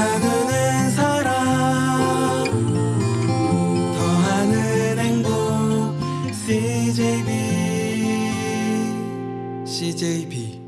나누는 사랑. 더하는 행복 CJB CJB